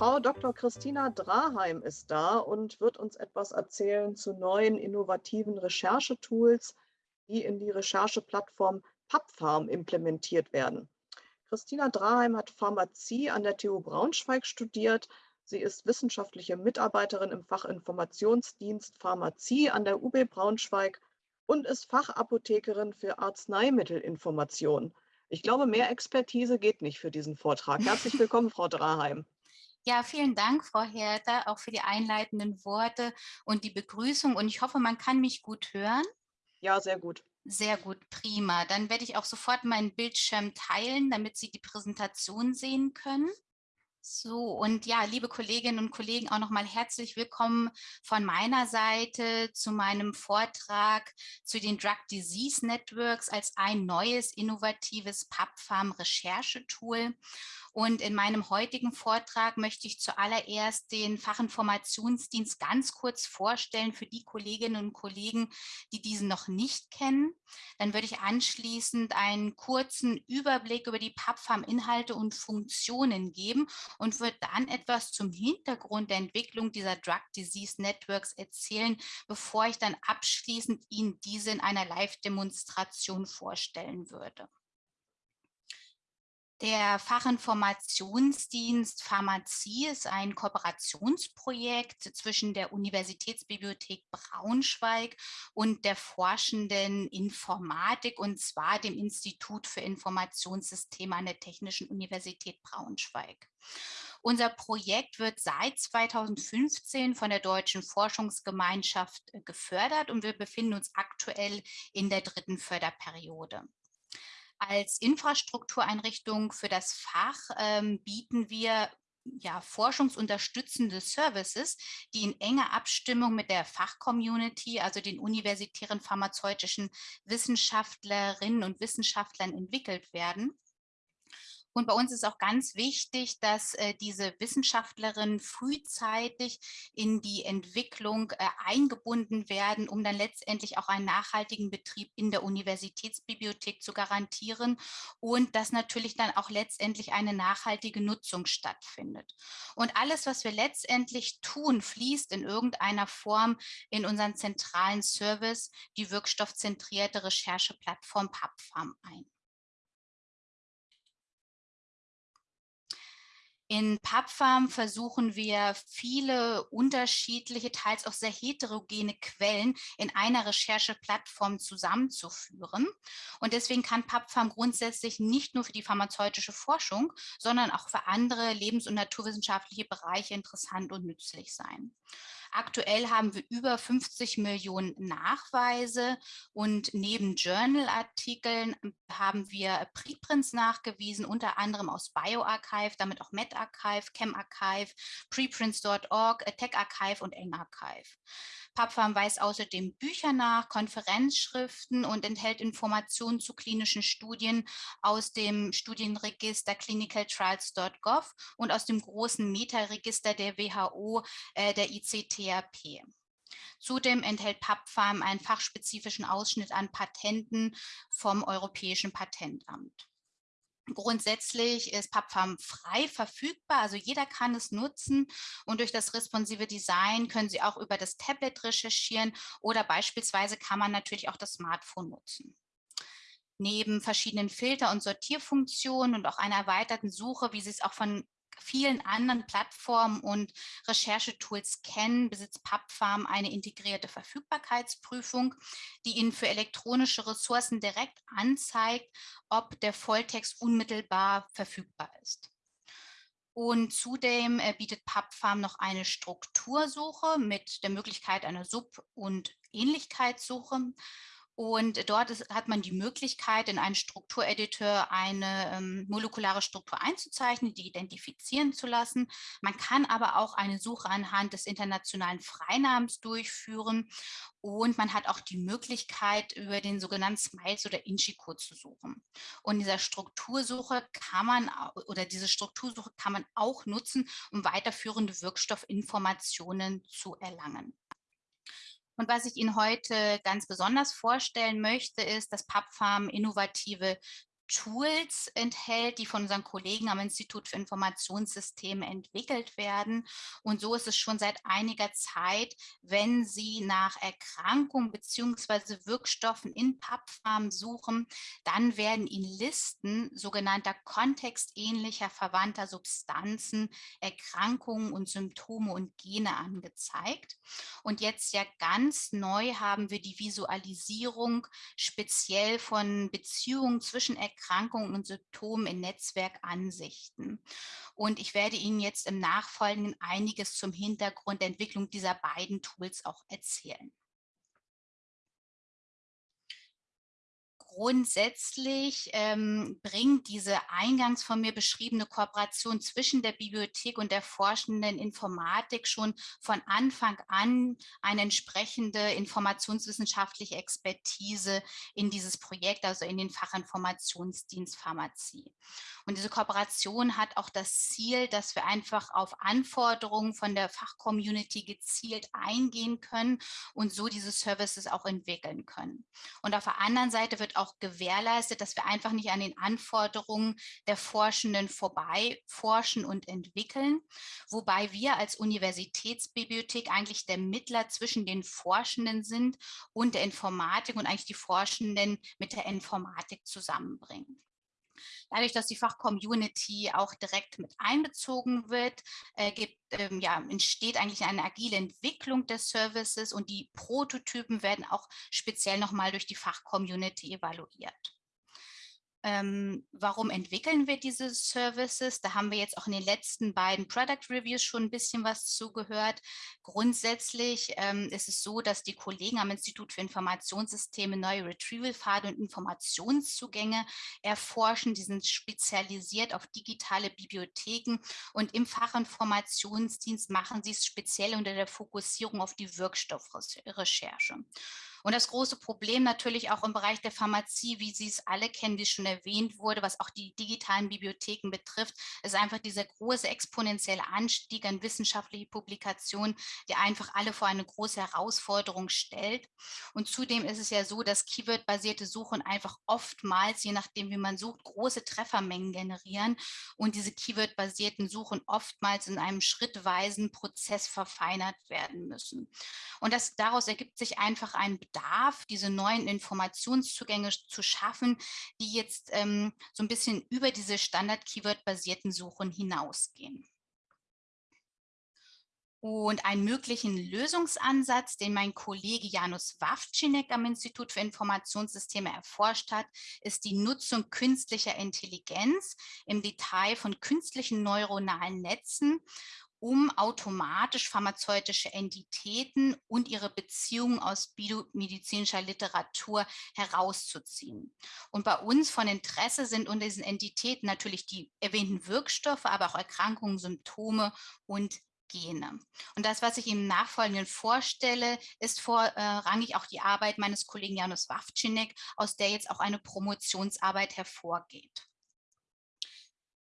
Frau Dr. Christina Draheim ist da und wird uns etwas erzählen zu neuen innovativen Recherchetools, die in die Rechercheplattform PubPharm implementiert werden. Christina Draheim hat Pharmazie an der TU Braunschweig studiert. Sie ist wissenschaftliche Mitarbeiterin im Fach Informationsdienst Pharmazie an der UB Braunschweig und ist Fachapothekerin für Arzneimittelinformation. Ich glaube, mehr Expertise geht nicht für diesen Vortrag. Herzlich willkommen, Frau Draheim. Ja, vielen Dank, Frau Herter, auch für die einleitenden Worte und die Begrüßung. Und ich hoffe, man kann mich gut hören. Ja, sehr gut. Sehr gut, prima. Dann werde ich auch sofort meinen Bildschirm teilen, damit Sie die Präsentation sehen können. So, und ja, liebe Kolleginnen und Kollegen, auch nochmal herzlich willkommen von meiner Seite zu meinem Vortrag zu den Drug Disease Networks als ein neues innovatives PubPharm-Recherchetool. Und in meinem heutigen Vortrag möchte ich zuallererst den Fachinformationsdienst ganz kurz vorstellen für die Kolleginnen und Kollegen, die diesen noch nicht kennen. Dann würde ich anschließend einen kurzen Überblick über die PubFarm-Inhalte und Funktionen geben und würde dann etwas zum Hintergrund der Entwicklung dieser Drug Disease Networks erzählen, bevor ich dann abschließend Ihnen diese in einer Live-Demonstration vorstellen würde. Der Fachinformationsdienst Pharmazie ist ein Kooperationsprojekt zwischen der Universitätsbibliothek Braunschweig und der forschenden Informatik und zwar dem Institut für Informationssysteme an der Technischen Universität Braunschweig. Unser Projekt wird seit 2015 von der Deutschen Forschungsgemeinschaft äh, gefördert und wir befinden uns aktuell in der dritten Förderperiode. Als Infrastruktureinrichtung für das Fach ähm, bieten wir ja, forschungsunterstützende Services, die in enger Abstimmung mit der Fachcommunity, also den universitären pharmazeutischen Wissenschaftlerinnen und Wissenschaftlern entwickelt werden. Und bei uns ist auch ganz wichtig, dass äh, diese Wissenschaftlerinnen frühzeitig in die Entwicklung äh, eingebunden werden, um dann letztendlich auch einen nachhaltigen Betrieb in der Universitätsbibliothek zu garantieren und dass natürlich dann auch letztendlich eine nachhaltige Nutzung stattfindet. Und alles, was wir letztendlich tun, fließt in irgendeiner Form in unseren zentralen Service, die wirkstoffzentrierte Rechercheplattform PubPharm ein. In PubFarm versuchen wir viele unterschiedliche, teils auch sehr heterogene Quellen in einer Rechercheplattform zusammenzuführen. Und deswegen kann PubFarm grundsätzlich nicht nur für die pharmazeutische Forschung, sondern auch für andere lebens- und naturwissenschaftliche Bereiche interessant und nützlich sein. Aktuell haben wir über 50 Millionen Nachweise und neben Journal-Artikeln haben wir Preprints nachgewiesen, unter anderem aus BioArchive, damit auch MedArchive, ChemArchive, Preprints.org, TechArchive und EngArchive. PubFarm weist außerdem Bücher nach, Konferenzschriften und enthält Informationen zu klinischen Studien aus dem Studienregister clinicaltrials.gov und aus dem großen Meta-Register der WHO, äh, der ICTAP. Zudem enthält PubFarm einen fachspezifischen Ausschnitt an Patenten vom Europäischen Patentamt. Grundsätzlich ist PubFarm frei verfügbar, also jeder kann es nutzen und durch das responsive Design können Sie auch über das Tablet recherchieren oder beispielsweise kann man natürlich auch das Smartphone nutzen. Neben verschiedenen Filter- und Sortierfunktionen und auch einer erweiterten Suche, wie Sie es auch von vielen anderen Plattformen und Recherchetools kennen, besitzt PubFarm eine integrierte Verfügbarkeitsprüfung, die Ihnen für elektronische Ressourcen direkt anzeigt, ob der Volltext unmittelbar verfügbar ist. Und zudem äh, bietet PubFarm noch eine Struktursuche mit der Möglichkeit einer Sub- und Ähnlichkeitssuche. Und dort ist, hat man die Möglichkeit, in einen Struktureditor eine ähm, molekulare Struktur einzuzeichnen, die identifizieren zu lassen. Man kann aber auch eine Suche anhand des internationalen Freinamens durchführen. Und man hat auch die Möglichkeit, über den sogenannten Smiles oder Inchi-Code zu suchen. Und dieser Struktursuche kann man, oder diese Struktursuche kann man auch nutzen, um weiterführende Wirkstoffinformationen zu erlangen. Und was ich Ihnen heute ganz besonders vorstellen möchte, ist, dass PubFarm innovative Tools enthält, die von unseren Kollegen am Institut für Informationssysteme entwickelt werden. Und so ist es schon seit einiger Zeit, wenn Sie nach Erkrankungen bzw. Wirkstoffen in PubPharm suchen, dann werden Ihnen Listen sogenannter kontextähnlicher verwandter Substanzen, Erkrankungen und Symptome und Gene angezeigt. Und jetzt ja ganz neu haben wir die Visualisierung speziell von Beziehungen zwischen Erkrankungen Erkrankungen und Symptomen in Netzwerkansichten. Und ich werde Ihnen jetzt im Nachfolgenden einiges zum Hintergrund der Entwicklung dieser beiden Tools auch erzählen. Grundsätzlich ähm, bringt diese eingangs von mir beschriebene Kooperation zwischen der Bibliothek und der forschenden Informatik schon von Anfang an eine entsprechende informationswissenschaftliche Expertise in dieses Projekt, also in den Fachinformationsdienst Pharmazie. Und diese Kooperation hat auch das Ziel, dass wir einfach auf Anforderungen von der Fachcommunity gezielt eingehen können und so diese Services auch entwickeln können. Und auf der anderen Seite wird auch gewährleistet, dass wir einfach nicht an den Anforderungen der Forschenden vorbei forschen und entwickeln, wobei wir als Universitätsbibliothek eigentlich der Mittler zwischen den Forschenden sind und der Informatik und eigentlich die Forschenden mit der Informatik zusammenbringen. Dadurch, dass die Fachcommunity auch direkt mit einbezogen wird, äh, gibt, ähm, ja, entsteht eigentlich eine agile Entwicklung des Services und die Prototypen werden auch speziell nochmal durch die Fachcommunity evaluiert. Ähm, warum entwickeln wir diese Services? Da haben wir jetzt auch in den letzten beiden Product Reviews schon ein bisschen was zugehört. Grundsätzlich ähm, ist es so, dass die Kollegen am Institut für Informationssysteme neue Retrieval-Pfade und Informationszugänge erforschen. Die sind spezialisiert auf digitale Bibliotheken und im Fachinformationsdienst machen sie es speziell unter der Fokussierung auf die Wirkstoffrecherche. Und das große Problem natürlich auch im Bereich der Pharmazie, wie Sie es alle kennen, es schon erwähnt wurde, was auch die digitalen Bibliotheken betrifft, ist einfach dieser große exponentielle Anstieg an wissenschaftliche Publikationen, der einfach alle vor eine große Herausforderung stellt. Und zudem ist es ja so, dass Keyword-basierte Suchen einfach oftmals, je nachdem wie man sucht, große Treffermengen generieren und diese Keyword-basierten Suchen oftmals in einem schrittweisen Prozess verfeinert werden müssen. Und das, daraus ergibt sich einfach ein Bedarf, diese neuen Informationszugänge zu schaffen, die jetzt ähm, so ein bisschen über diese Standard-Keyword-basierten Suchen hinausgehen. Und einen möglichen Lösungsansatz, den mein Kollege Janusz Wawczynek am Institut für Informationssysteme erforscht hat, ist die Nutzung künstlicher Intelligenz im Detail von künstlichen neuronalen Netzen um automatisch pharmazeutische Entitäten und ihre Beziehungen aus biomedizinischer Literatur herauszuziehen. Und bei uns von Interesse sind unter diesen Entitäten natürlich die erwähnten Wirkstoffe, aber auch Erkrankungen, Symptome und Gene. Und das, was ich im Nachfolgenden vorstelle, ist vorrangig auch die Arbeit meines Kollegen Janusz Wawczynek, aus der jetzt auch eine Promotionsarbeit hervorgeht.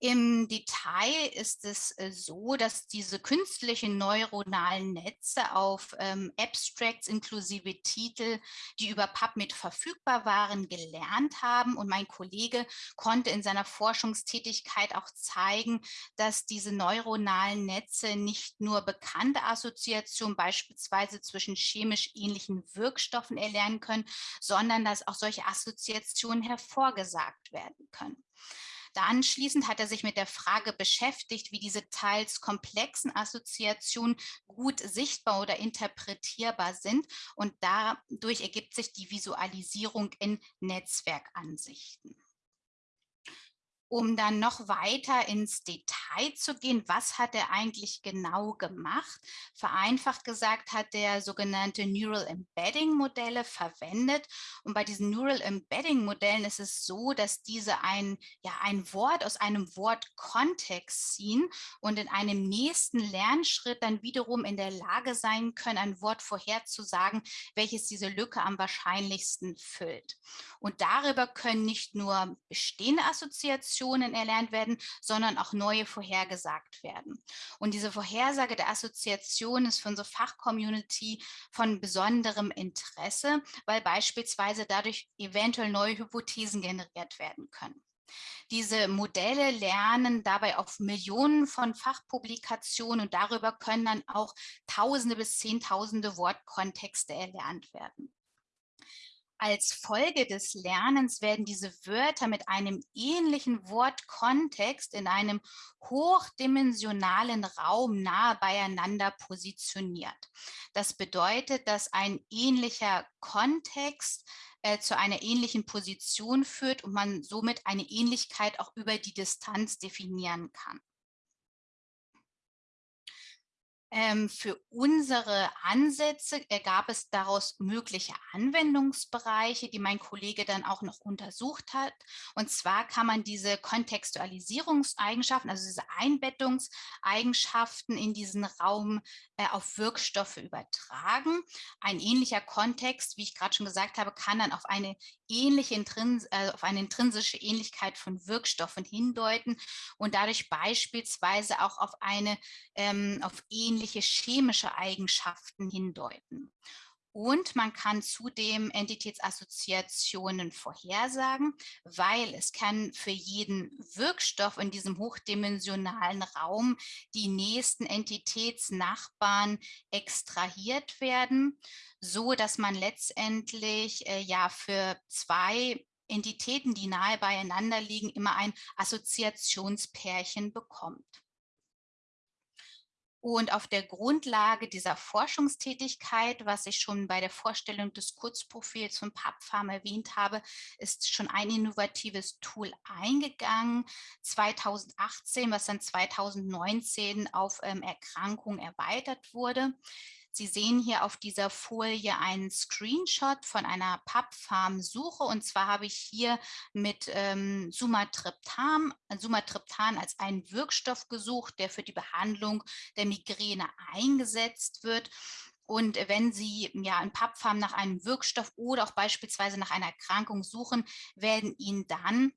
Im Detail ist es äh, so, dass diese künstlichen neuronalen Netze auf ähm, Abstracts inklusive Titel, die über PubMed verfügbar waren, gelernt haben. Und mein Kollege konnte in seiner Forschungstätigkeit auch zeigen, dass diese neuronalen Netze nicht nur bekannte Assoziationen beispielsweise zwischen chemisch ähnlichen Wirkstoffen erlernen können, sondern dass auch solche Assoziationen hervorgesagt werden können. Anschließend hat er sich mit der Frage beschäftigt, wie diese teils komplexen Assoziationen gut sichtbar oder interpretierbar sind. Und dadurch ergibt sich die Visualisierung in Netzwerkansichten um dann noch weiter ins Detail zu gehen, was hat er eigentlich genau gemacht? Vereinfacht gesagt hat er sogenannte Neural Embedding Modelle verwendet. Und bei diesen Neural Embedding Modellen ist es so, dass diese ein, ja, ein Wort aus einem Wortkontext ziehen und in einem nächsten Lernschritt dann wiederum in der Lage sein können, ein Wort vorherzusagen, welches diese Lücke am wahrscheinlichsten füllt. Und darüber können nicht nur bestehende Assoziationen Assoziationen erlernt werden, sondern auch neue vorhergesagt werden. Und diese Vorhersage der Assoziation ist für unsere Fachcommunity von besonderem Interesse, weil beispielsweise dadurch eventuell neue Hypothesen generiert werden können. Diese Modelle lernen dabei auf Millionen von Fachpublikationen und darüber können dann auch Tausende bis Zehntausende Wortkontexte erlernt werden. Als Folge des Lernens werden diese Wörter mit einem ähnlichen Wortkontext in einem hochdimensionalen Raum nahe beieinander positioniert. Das bedeutet, dass ein ähnlicher Kontext äh, zu einer ähnlichen Position führt und man somit eine Ähnlichkeit auch über die Distanz definieren kann. Ähm, für unsere Ansätze ergab es daraus mögliche Anwendungsbereiche, die mein Kollege dann auch noch untersucht hat. Und zwar kann man diese Kontextualisierungseigenschaften, also diese Einbettungseigenschaften in diesen Raum äh, auf Wirkstoffe übertragen. Ein ähnlicher Kontext, wie ich gerade schon gesagt habe, kann dann auf eine ähnliche Intrins äh, auf eine intrinsische Ähnlichkeit von Wirkstoffen hindeuten und dadurch beispielsweise auch auf eine ähm, auf ähnliche chemische Eigenschaften hindeuten. Und man kann zudem Entitätsassoziationen vorhersagen, weil es kann für jeden Wirkstoff in diesem hochdimensionalen Raum die nächsten Entitätsnachbarn extrahiert werden, so dass man letztendlich äh, ja für zwei Entitäten, die nahe beieinander liegen, immer ein Assoziationspärchen bekommt. Und auf der Grundlage dieser Forschungstätigkeit, was ich schon bei der Vorstellung des Kurzprofils von PubFarm erwähnt habe, ist schon ein innovatives Tool eingegangen, 2018, was dann 2019 auf ähm, Erkrankung erweitert wurde. Sie sehen hier auf dieser Folie einen Screenshot von einer PubFarm-Suche und zwar habe ich hier mit ähm, Sumatriptan, Sumatriptan als einen Wirkstoff gesucht, der für die Behandlung der Migräne eingesetzt wird. Und wenn Sie ja in PubFarm nach einem Wirkstoff oder auch beispielsweise nach einer Erkrankung suchen, werden Ihnen dann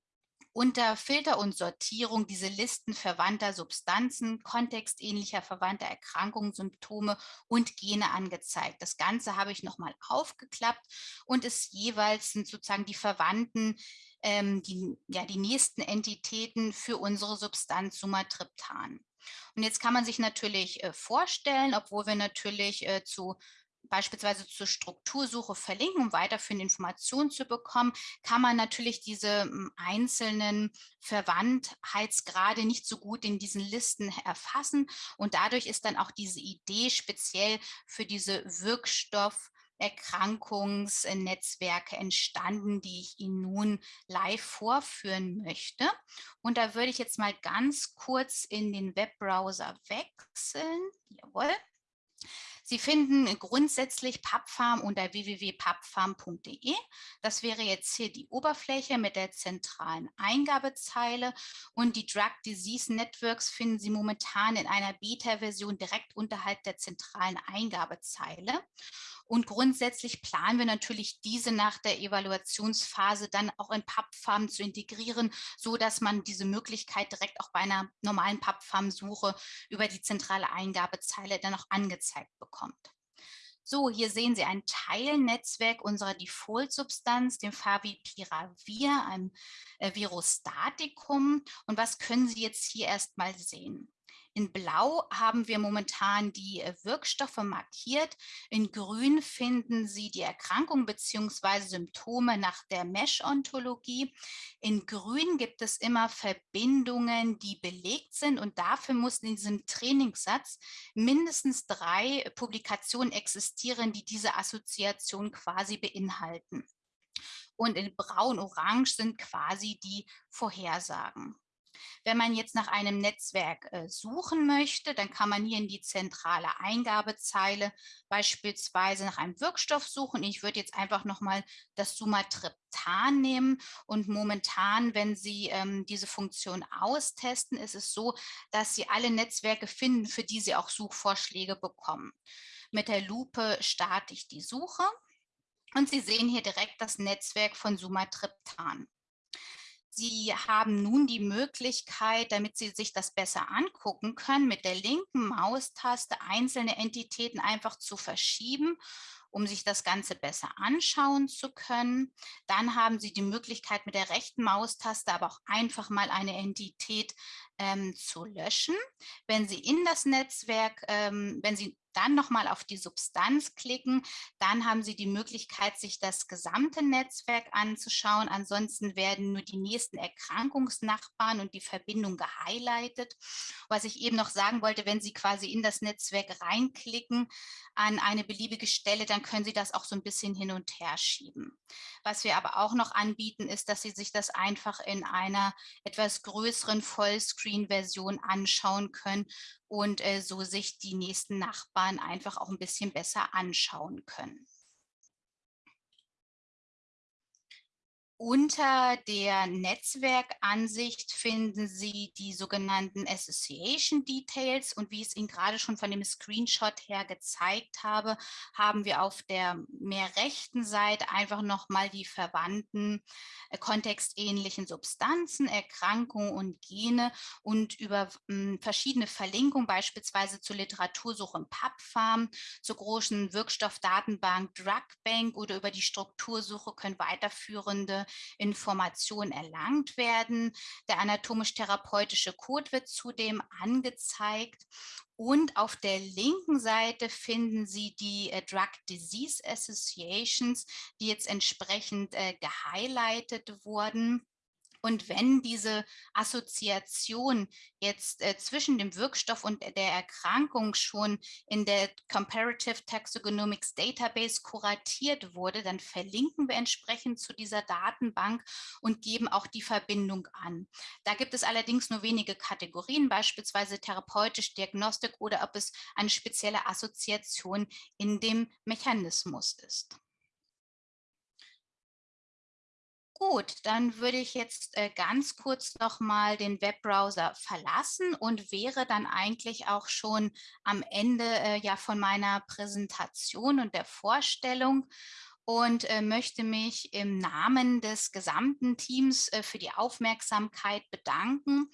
unter Filter und Sortierung diese Listen verwandter Substanzen, kontextähnlicher verwandter Erkrankungen, Symptome und Gene angezeigt. Das Ganze habe ich nochmal aufgeklappt und es jeweils sind sozusagen die Verwandten, ähm, die, ja, die nächsten Entitäten für unsere Substanz Sumatriptan. Und jetzt kann man sich natürlich äh, vorstellen, obwohl wir natürlich äh, zu beispielsweise zur Struktursuche verlinken, um weiterführende Informationen zu bekommen, kann man natürlich diese hm, einzelnen Verwandtheitsgrade nicht so gut in diesen Listen erfassen. Und dadurch ist dann auch diese Idee speziell für diese Wirkstoff- Erkrankungsnetzwerke entstanden, die ich Ihnen nun live vorführen möchte. Und da würde ich jetzt mal ganz kurz in den Webbrowser wechseln. Jawohl. Sie finden grundsätzlich PubFarm unter www.pubfarm.de. Das wäre jetzt hier die Oberfläche mit der zentralen Eingabezeile und die Drug Disease Networks finden Sie momentan in einer Beta-Version direkt unterhalb der zentralen Eingabezeile. Und grundsätzlich planen wir natürlich diese nach der Evaluationsphase dann auch in PubFarm zu integrieren, so dass man diese Möglichkeit direkt auch bei einer normalen PubFarm-Suche über die zentrale Eingabezeile dann auch angezeigt bekommt. So, hier sehen Sie ein Teilnetzwerk unserer Default-Substanz, dem Favipiravir, einem äh, Virostatikum. Und was können Sie jetzt hier erstmal sehen? In Blau haben wir momentan die äh, Wirkstoffe markiert. In Grün finden Sie die Erkrankung bzw. Symptome nach der Mesh-Ontologie. In Grün gibt es immer Verbindungen, die belegt sind und dafür mussten in diesem Trainingssatz mindestens drei Publikationen existieren, die diese Assoziation quasi beinhalten. Und in braun-orange sind quasi die Vorhersagen. Wenn man jetzt nach einem Netzwerk äh, suchen möchte, dann kann man hier in die zentrale Eingabezeile beispielsweise nach einem Wirkstoff suchen. Ich würde jetzt einfach nochmal das Sumatriptan nehmen und momentan, wenn Sie ähm, diese Funktion austesten, ist es so, dass Sie alle Netzwerke finden, für die Sie auch Suchvorschläge bekommen. Mit der Lupe starte ich die Suche und Sie sehen hier direkt das Netzwerk von Sumatriptan. Sie haben nun die Möglichkeit, damit Sie sich das besser angucken können, mit der linken Maustaste einzelne Entitäten einfach zu verschieben um sich das Ganze besser anschauen zu können. Dann haben Sie die Möglichkeit mit der rechten Maustaste aber auch einfach mal eine Entität ähm, zu löschen. Wenn Sie in das Netzwerk, ähm, wenn Sie dann nochmal auf die Substanz klicken, dann haben Sie die Möglichkeit, sich das gesamte Netzwerk anzuschauen. Ansonsten werden nur die nächsten Erkrankungsnachbarn und die Verbindung gehighlightet. Was ich eben noch sagen wollte, wenn Sie quasi in das Netzwerk reinklicken an eine beliebige Stelle, dann können Sie das auch so ein bisschen hin und her schieben. Was wir aber auch noch anbieten, ist, dass Sie sich das einfach in einer etwas größeren Vollscreen-Version anschauen können und äh, so sich die nächsten Nachbarn einfach auch ein bisschen besser anschauen können. Unter der Netzwerkansicht finden Sie die sogenannten Association Details. Und wie ich es Ihnen gerade schon von dem Screenshot her gezeigt habe, haben wir auf der mehr rechten Seite einfach nochmal die verwandten äh, kontextähnlichen Substanzen, Erkrankungen und Gene und über hm, verschiedene Verlinkungen, beispielsweise zur Literatursuche im PubFarm, zur großen Wirkstoffdatenbank DrugBank oder über die Struktursuche können weiterführende Informationen erlangt werden. Der anatomisch-therapeutische Code wird zudem angezeigt. Und auf der linken Seite finden Sie die äh, Drug Disease Associations, die jetzt entsprechend äh, gehighlightet wurden. Und wenn diese Assoziation jetzt äh, zwischen dem Wirkstoff und der Erkrankung schon in der Comparative Taxonomics Database kuratiert wurde, dann verlinken wir entsprechend zu dieser Datenbank und geben auch die Verbindung an. Da gibt es allerdings nur wenige Kategorien, beispielsweise therapeutisch, Diagnostik oder ob es eine spezielle Assoziation in dem Mechanismus ist. Gut, dann würde ich jetzt äh, ganz kurz noch mal den Webbrowser verlassen und wäre dann eigentlich auch schon am Ende äh, ja von meiner Präsentation und der Vorstellung und äh, möchte mich im Namen des gesamten Teams für die Aufmerksamkeit bedanken